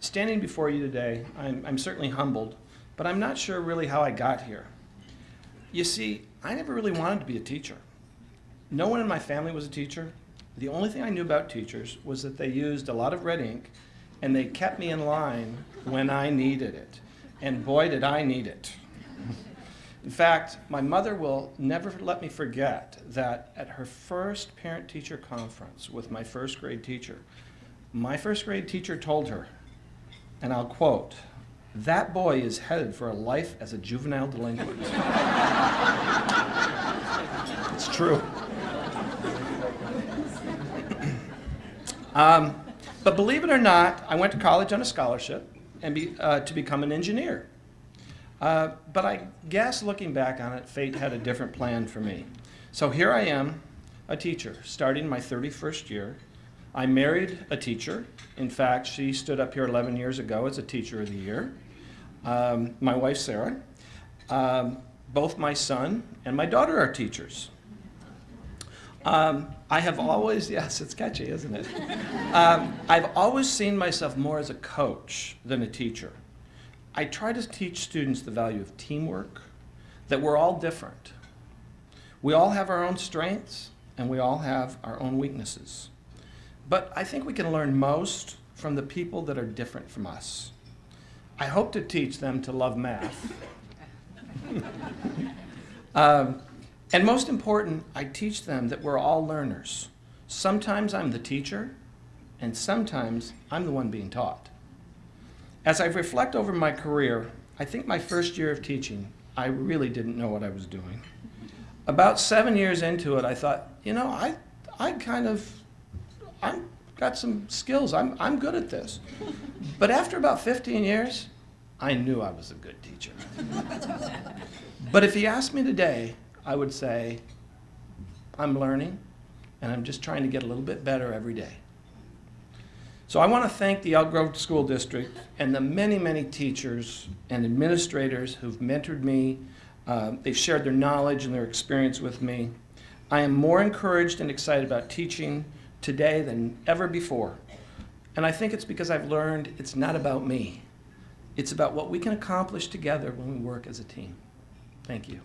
Standing before you today, I'm, I'm certainly humbled, but I'm not sure really how I got here. You see, I never really wanted to be a teacher. No one in my family was a teacher. The only thing I knew about teachers was that they used a lot of red ink and they kept me in line when I needed it. And boy, did I need it. In fact, my mother will never let me forget that at her first parent-teacher conference with my first grade teacher, my first grade teacher told her, and I'll quote, that boy is headed for a life as a juvenile delinquent. it's true. um, but believe it or not, I went to college on a scholarship and be, uh, to become an engineer. Uh, but I guess looking back on it, fate had a different plan for me. So here I am, a teacher, starting my 31st year, I married a teacher. In fact, she stood up here 11 years ago as a Teacher of the Year. Um, my wife, Sarah. Um, both my son and my daughter are teachers. Um, I have always, yes, it's catchy, isn't it? Um, I've always seen myself more as a coach than a teacher. I try to teach students the value of teamwork, that we're all different. We all have our own strengths, and we all have our own weaknesses. But I think we can learn most from the people that are different from us. I hope to teach them to love math. um, and most important, I teach them that we're all learners. Sometimes I'm the teacher, and sometimes I'm the one being taught. As I reflect over my career, I think my first year of teaching, I really didn't know what I was doing. About seven years into it, I thought, you know, I, I kind of I'm got some skills. I'm, I'm good at this. But after about 15 years, I knew I was a good teacher. but if he asked me today, I would say, I'm learning, and I'm just trying to get a little bit better every day. So I want to thank the Elk Grove School District and the many, many teachers and administrators who've mentored me. Uh, they've shared their knowledge and their experience with me. I am more encouraged and excited about teaching today than ever before. And I think it's because I've learned it's not about me. It's about what we can accomplish together when we work as a team. Thank you.